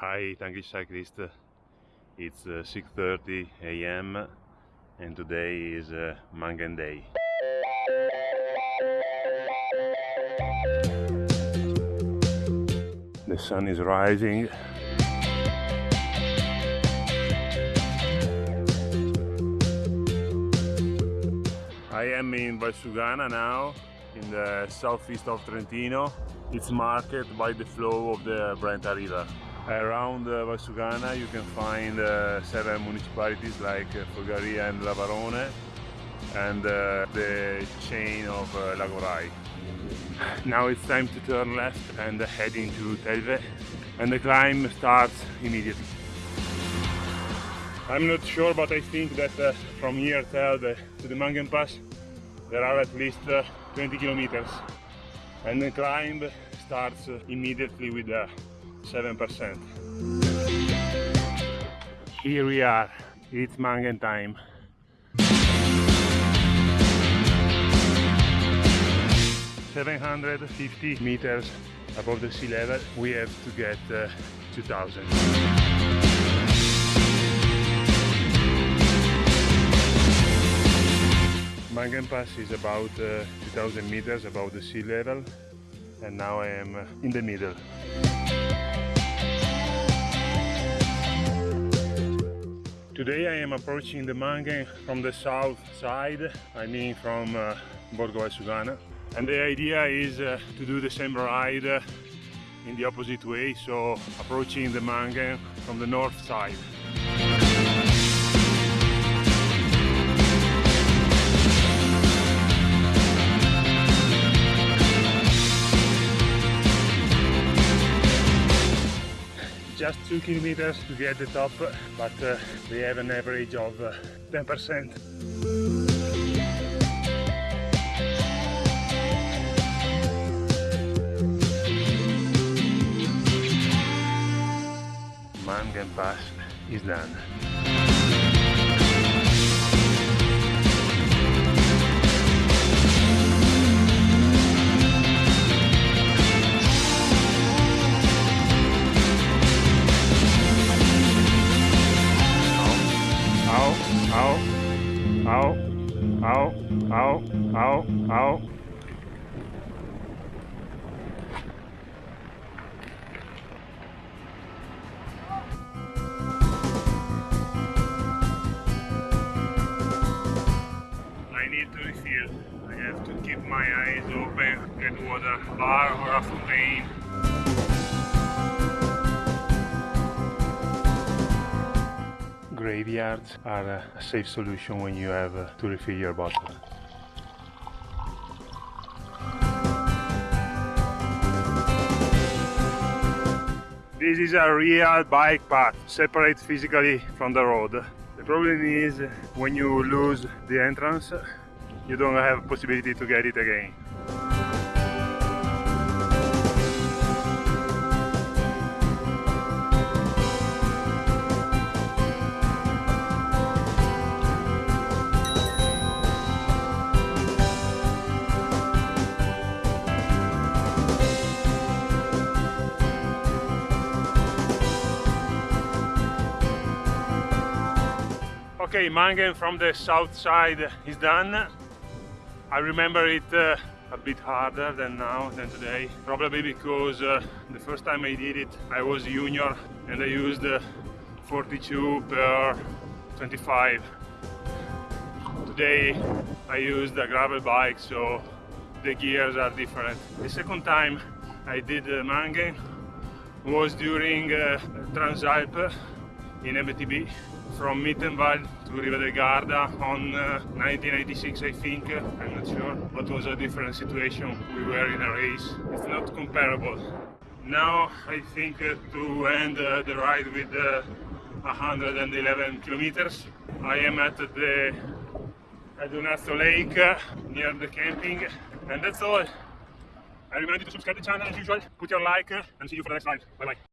Hi Tankish Cyclist, it's uh, 6.30 am and today is uh, Manghen Day. The sun is rising. I am in Valsugana now, in the southeast of Trentino. It's marked by the flow of the Brenta River. Around uh, Valsugana you can find uh, seven municipalities like uh, Folgaria and Lavarone and uh, the chain of Lagorai. Now it's time to turn left and head into Telve and the climb starts immediately. I'm not sure but I think that uh, from here to the Manghen Pass there are at least uh, 20 kilometers and the climb starts uh, immediately with a 7%. Here we are, it's Manghen time. Seven hundred fifty meters above the sea level, we have to get uh, 2000. Manghen Pass is about uh, 2000 meters above the sea level and now I am uh, in the middle. Today I am approaching the Manghen from the south side, I mean from uh, Borgo Valsugana. And the idea is uh, to do the same ride uh, in the opposite way, so approaching the Manghen from the north side. Just two kilometers to get the top but uh, we have an average of 10% uh, Manghen Pass is done. Ow, ow, ow, ow, ow. I need to refill. I have to keep my eyes open, get water, bar or a fountain. Graveyards are a safe solution when you have uh, to refill your bottle. This is a real bike path, separate physically from the road. The problem is when you lose the entrance, you don't have possibility to get it again. Okay, Manghen from the south side is done. I remember it uh, a bit harder than now, than today. Probably because uh, the first time I did it, I was junior and I used uh, 42 per 25. Today I used a gravel bike, so the gears are different. The second time I did uh, Manghen was during uh, Transalp in MTB from Mittenwald to Riva del Garda on uh, 1996 I think, I'm not sure, but was a different situation, we were in a race, it's not comparable. Now I think uh, to end uh, the ride with 111 uh, kilometers, I am at the Caldonazzo Lake uh, near the camping and that's all. I remind you to subscribe to the channel as usual, put your like uh, and see you for the next ride. Bye bye.